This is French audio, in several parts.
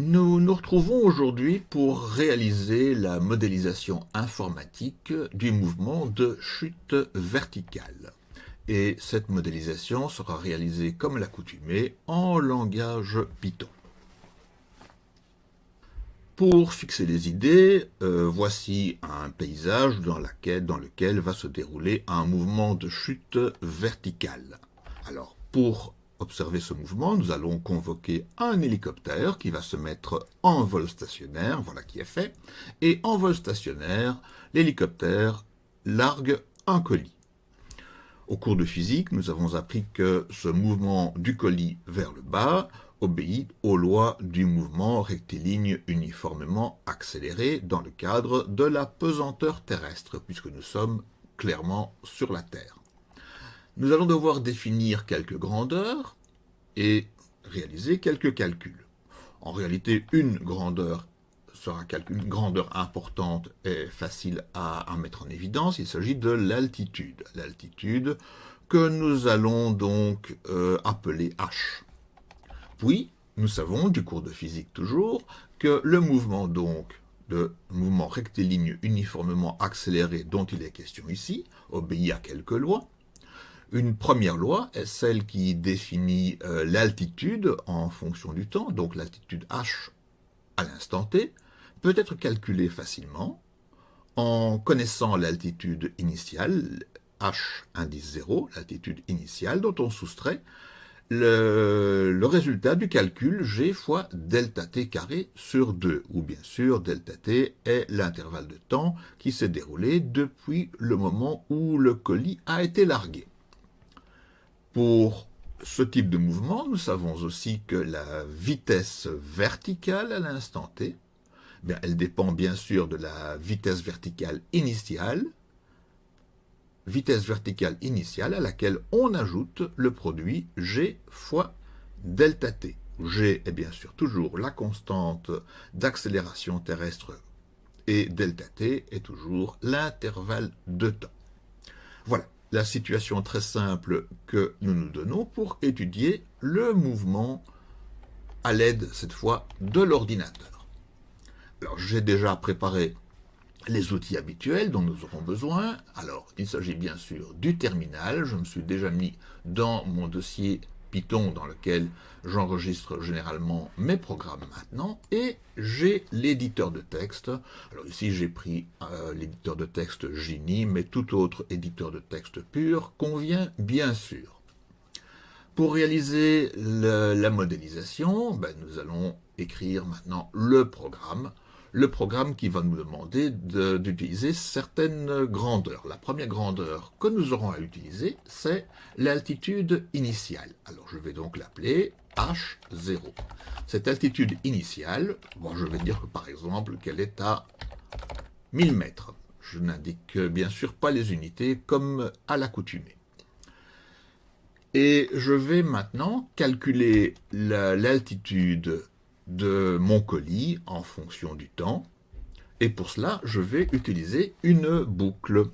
Nous nous retrouvons aujourd'hui pour réaliser la modélisation informatique du mouvement de chute verticale. Et cette modélisation sera réalisée comme l'accoutumée en langage Python. Pour fixer les idées, euh, voici un paysage dans, dans lequel va se dérouler un mouvement de chute verticale. Alors, pour observer ce mouvement, nous allons convoquer un hélicoptère qui va se mettre en vol stationnaire, voilà qui est fait, et en vol stationnaire, l'hélicoptère largue un colis. Au cours de physique, nous avons appris que ce mouvement du colis vers le bas obéit aux lois du mouvement rectiligne uniformément accéléré dans le cadre de la pesanteur terrestre, puisque nous sommes clairement sur la Terre. Nous allons devoir définir quelques grandeurs et réaliser quelques calculs. En réalité, une grandeur sera une grandeur importante et facile à, mettre en évidence. Il s'agit de l'altitude. L'altitude que nous allons donc euh, appeler h. Puis, nous savons, du cours de physique toujours, que le mouvement donc de mouvement rectiligne uniformément accéléré dont il est question ici obéit à quelques lois. Une première loi est celle qui définit euh, l'altitude en fonction du temps, donc l'altitude h à l'instant t, peut être calculée facilement en connaissant l'altitude initiale, h indice 0, l'altitude initiale, dont on soustrait le, le, résultat du calcul g fois delta t carré sur 2, où bien sûr delta t est l'intervalle de temps qui s'est déroulé depuis le moment où le colis a été largué. Pour ce type de mouvement, nous savons aussi que la vitesse verticale à l'instant t, bien, elle dépend bien sûr de la vitesse verticale initiale, vitesse verticale initiale à laquelle on ajoute le produit g fois delta t. g est bien sûr toujours la constante d'accélération terrestre et delta t est toujours l'intervalle de temps. Voilà la situation très simple que nous nous donnons pour étudier le mouvement à l'aide, cette fois, de l'ordinateur. Alors, j'ai déjà préparé les outils habituels dont nous aurons besoin. Alors, il s'agit bien sûr du terminal. Je me suis déjà mis dans mon dossier Dans lequel j'enregistre généralement mes programmes maintenant, et j'ai l'éditeur de texte. Alors ici j'ai pris euh, l'éditeur de texte Gini, mais tout autre éditeur de texte pur convient bien sûr. Pour réaliser la modélisation, ben, nous allons écrire maintenant le programme le programme qui va nous demander d'utiliser certaines grandeurs. La première grandeur que nous aurons à utiliser, c'est l'altitude initiale. Alors je vais donc l'appeler H0. Cette altitude initiale, bon, je vais dire par exemple qu'elle est à 1000 mètres. Je n'indique bien sûr pas les unités comme à l'accoutumée. Et je vais maintenant calculer l'altitude de mon colis en fonction du temps. Et pour cela, je vais utiliser une boucle.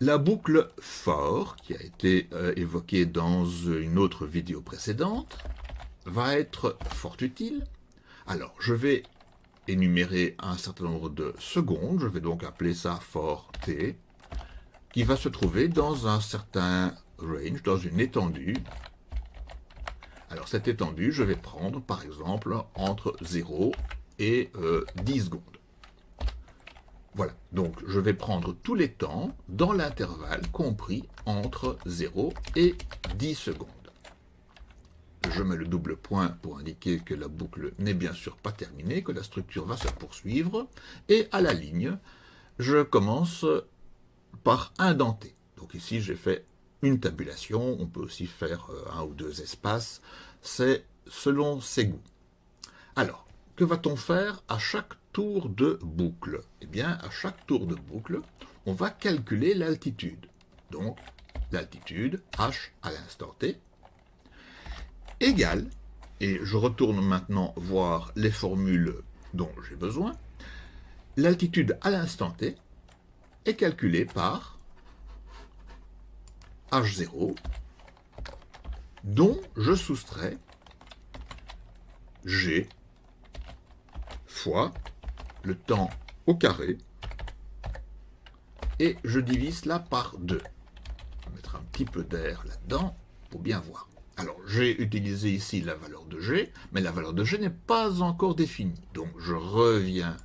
La boucle for, qui a été euh, évoquée dans une autre vidéo précédente, va être fort utile. Alors, je vais énumérer un certain nombre de secondes, je vais donc appeler ça for t, qui va se trouver dans un certain range, dans une étendue alors cette étendue, je vais prendre par exemple entre 0 et 10 euh, secondes. Voilà, donc je vais prendre tous les temps dans l'intervalle compris entre 0 et 10 secondes. Je mets le double point pour indiquer que la boucle n'est bien sûr pas terminée, que la structure va se poursuivre. Et à la ligne, je commence par indenter. Donc ici, j'ai fait une tabulation, on peut aussi faire euh, un ou deux espaces, c'est selon ses goûts. Alors, que va-t-on faire à chaque tour de boucle? Eh bien, à chaque tour de boucle, on va calculer l'altitude. Donc, l'altitude, h à l'instant t, égale, et je retourne maintenant voir les formules dont j'ai besoin, l'altitude à l'instant t est calculée par H0, dont je soustrais G fois le temps au carré, et je divise là par 2. Je vais mettre un petit peu d'air là-dedans pour bien voir. Alors, j'ai utilisé ici la valeur de g, mais la valeur de g n'est pas encore définie. Donc, je reviens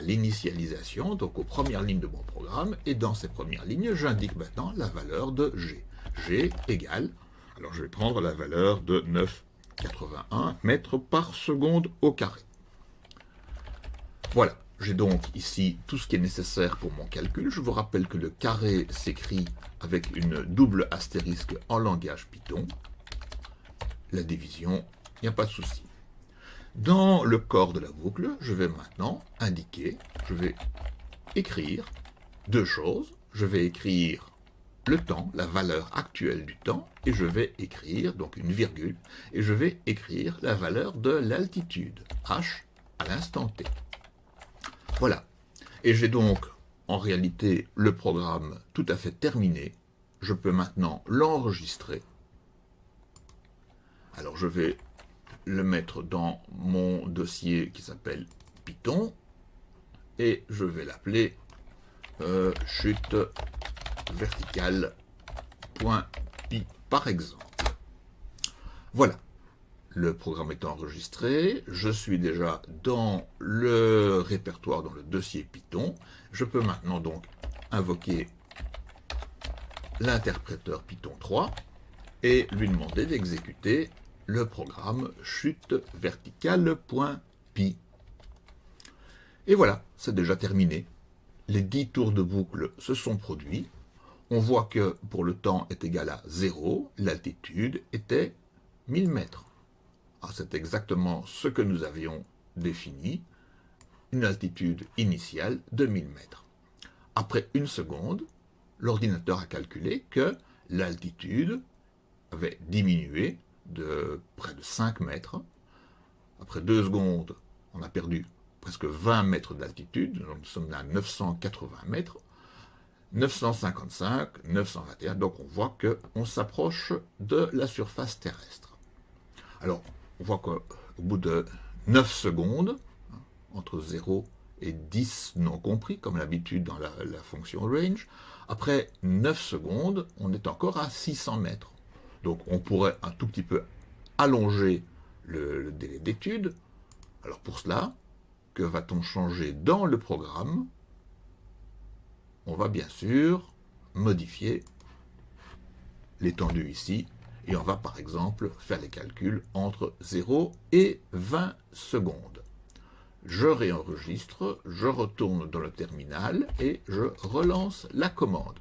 l'initialisation, donc aux premières lignes de mon programme, et dans ces premières lignes, j'indique maintenant la valeur de g. g égale, alors je vais prendre la valeur de 9,81 mètres par seconde au carré. Voilà, j'ai donc ici tout ce qui est nécessaire pour mon calcul. Je vous rappelle que le carré s'écrit avec une double astérisque en langage Python. La division, il n'y a pas de souci. Dans le corps de la boucle, je vais maintenant indiquer, je vais écrire deux choses. Je vais écrire le temps, la valeur actuelle du temps, et je vais écrire, donc une virgule, et je vais écrire la valeur de l'altitude, h, à l'instant t. Voilà. Et j'ai donc, en réalité, le programme tout à fait terminé. Je peux maintenant l'enregistrer. Alors je vais le mettre dans mon dossier qui s'appelle Python. Et je vais l'appeler euh, chute verticale.py par exemple. Voilà le programme est enregistré, je suis déjà dans le répertoire, dans le dossier Python. Je peux maintenant donc invoquer l'interpréteur Python 3 et lui demander d'exécuter le programme chute verticale.py. Et voilà, c'est déjà terminé. Les 10 tours de boucle se sont produits. On voit que pour le temps est égal à 0, l'altitude était 1000 mètres. Ah, c'est exactement ce que nous avions défini, une altitude initiale de 1000 mètres. Après une seconde, l'ordinateur a calculé que l'altitude avait diminué de près de 5 mètres. Après deux secondes, on a perdu presque 20 mètres d'altitude, nous sommes à 980 mètres, 955, 921, donc on voit qu'on s'approche de la surface terrestre. Alors, on voit qu'au bout de 9 secondes, entre 0 et 10 non compris, comme l'habitude dans la, fonction range, après 9 secondes, on est encore à 600 mètres. Donc on pourrait un tout petit peu allonger le, délai d'étude. Alors pour cela, que va-t-on changer dans le programme? On va bien sûr modifier l'étendue ici et on va par exemple faire les calculs entre 0 et 20 secondes. Je réenregistre, je retourne dans le terminal et je relance la commande.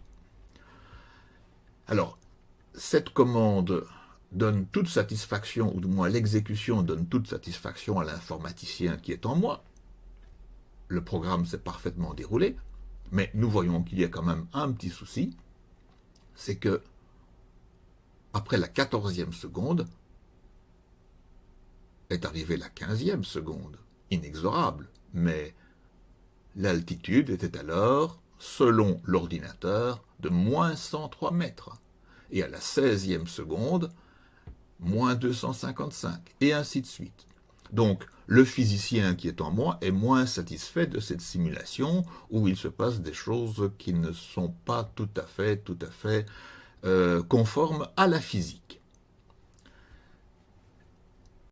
Alors, cette commande donne toute satisfaction, ou du moins l'exécution donne toute satisfaction à l'informaticien qui est en moi. Le programme s'est parfaitement déroulé, mais nous voyons qu'il y a quand même un petit souci, c'est que après la quatorzième seconde, est arrivée la quinzième seconde, inexorable, mais l'altitude était alors, selon l'ordinateur, de moins 103 mètres, et à la seizième seconde, moins 255, et ainsi de suite. Donc, le physicien qui est en moi est moins satisfait de cette simulation où il se passe des choses qui ne sont pas tout à fait, euh, conforme à la physique.